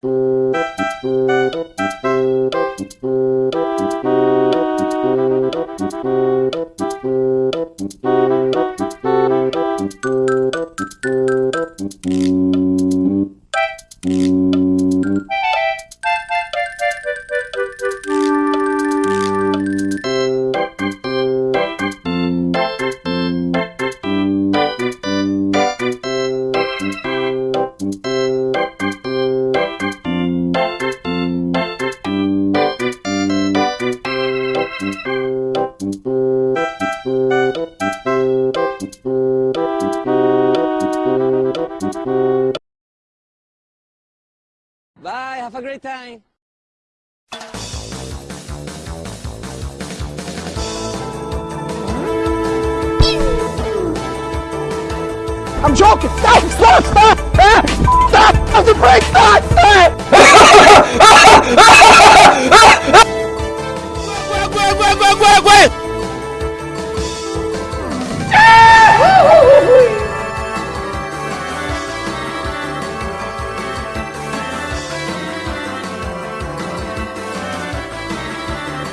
Mm-hmm. Bye, have a great time. I'm joking! Stop! Stop! Stop! Stop! Stop the brake! Stop! Stop! Wait, wait, wait, wait, wait, wait!